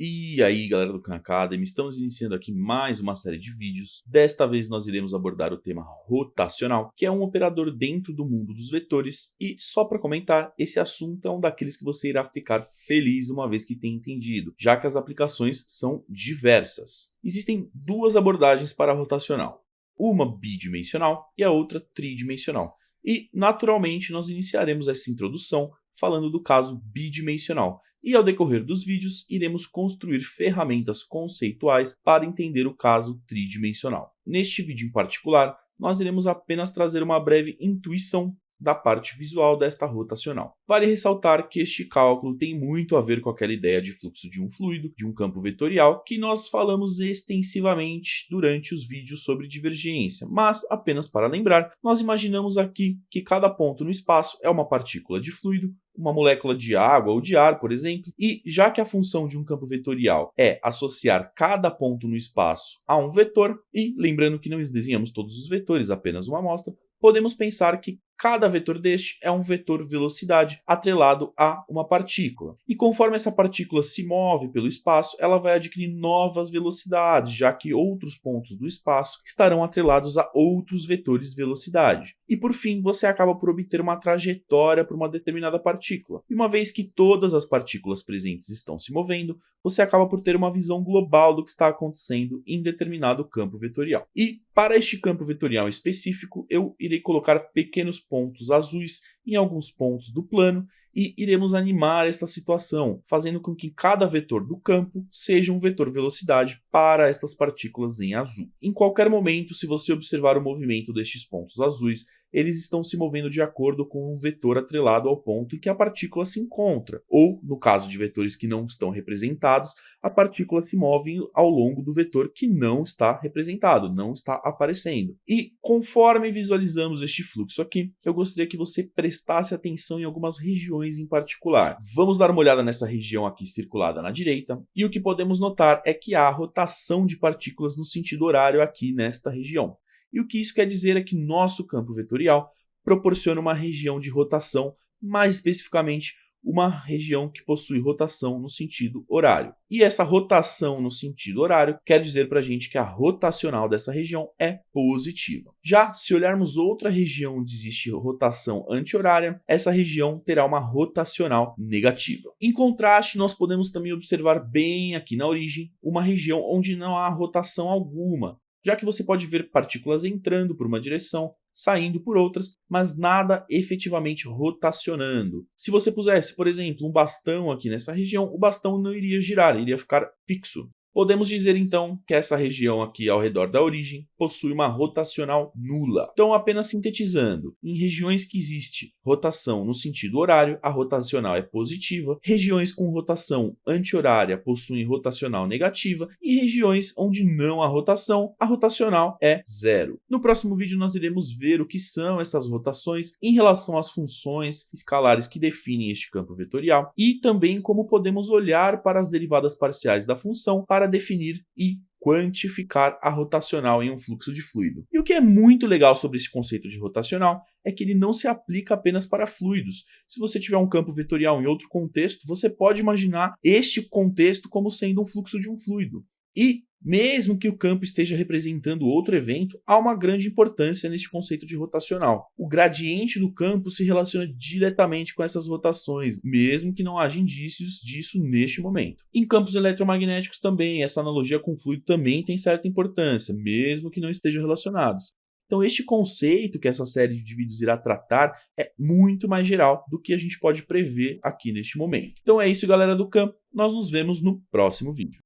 E aí galera do Khan Academy, estamos iniciando aqui mais uma série de vídeos. Desta vez nós iremos abordar o tema rotacional, que é um operador dentro do mundo dos vetores. E só para comentar, esse assunto é um daqueles que você irá ficar feliz uma vez que tenha entendido, já que as aplicações são diversas. Existem duas abordagens para rotacional, uma bidimensional e a outra tridimensional. E naturalmente nós iniciaremos essa introdução falando do caso bidimensional, e ao decorrer dos vídeos iremos construir ferramentas conceituais para entender o caso tridimensional. Neste vídeo em particular, nós iremos apenas trazer uma breve intuição da parte visual desta rotacional. Vale ressaltar que este cálculo tem muito a ver com aquela ideia de fluxo de um fluido, de um campo vetorial, que nós falamos extensivamente durante os vídeos sobre divergência, mas apenas para lembrar, nós imaginamos aqui que cada ponto no espaço é uma partícula de fluido, uma molécula de água ou de ar, por exemplo, e já que a função de um campo vetorial é associar cada ponto no espaço a um vetor, e lembrando que não desenhamos todos os vetores, apenas uma amostra, podemos pensar que Cada vetor deste é um vetor velocidade atrelado a uma partícula. E conforme essa partícula se move pelo espaço, ela vai adquirir novas velocidades, já que outros pontos do espaço estarão atrelados a outros vetores velocidade. E por fim, você acaba por obter uma trajetória para uma determinada partícula. E uma vez que todas as partículas presentes estão se movendo, você acaba por ter uma visão global do que está acontecendo em determinado campo vetorial. E para este campo vetorial específico, eu irei colocar pequenos pontos azuis em alguns pontos do plano e iremos animar esta situação, fazendo com que cada vetor do campo seja um vetor velocidade para estas partículas em azul. Em qualquer momento, se você observar o movimento destes pontos azuis, eles estão se movendo de acordo com um vetor atrelado ao ponto em que a partícula se encontra, ou, no caso de vetores que não estão representados, a partícula se move ao longo do vetor que não está representado, não está aparecendo. E conforme visualizamos este fluxo aqui, eu gostaria que você prestasse atenção em algumas regiões em particular. Vamos dar uma olhada nessa região aqui circulada na direita, e o que podemos notar é que há rotação de partículas no sentido horário aqui nesta região. E o que isso quer dizer é que nosso campo vetorial proporciona uma região de rotação, mais especificamente uma região que possui rotação no sentido horário. E essa rotação no sentido horário quer dizer para a gente que a rotacional dessa região é positiva. Já se olharmos outra região onde existe rotação anti-horária, essa região terá uma rotacional negativa. Em contraste, nós podemos também observar bem aqui na origem uma região onde não há rotação alguma, já que você pode ver partículas entrando por uma direção, saindo por outras, mas nada efetivamente rotacionando. Se você pusesse, por exemplo, um bastão aqui nessa região, o bastão não iria girar, iria ficar fixo. Podemos dizer então que essa região aqui ao redor da origem possui uma rotacional nula. Então, apenas sintetizando, em regiões que existe rotação no sentido horário, a rotacional é positiva, regiões com rotação anti-horária possuem rotacional negativa e regiões onde não há rotação, a rotacional é zero. No próximo vídeo nós iremos ver o que são essas rotações em relação às funções escalares que definem este campo vetorial e também como podemos olhar para as derivadas parciais da função para definir e quantificar a rotacional em um fluxo de fluido. E o que é muito legal sobre esse conceito de rotacional é que ele não se aplica apenas para fluidos. Se você tiver um campo vetorial em outro contexto, você pode imaginar este contexto como sendo um fluxo de um fluido. E mesmo que o campo esteja representando outro evento, há uma grande importância neste conceito de rotacional. O gradiente do campo se relaciona diretamente com essas rotações, mesmo que não haja indícios disso neste momento. Em campos eletromagnéticos também, essa analogia com fluido também tem certa importância, mesmo que não estejam relacionados. Então este conceito que essa série de vídeos irá tratar é muito mais geral do que a gente pode prever aqui neste momento. Então é isso galera do campo, nós nos vemos no próximo vídeo.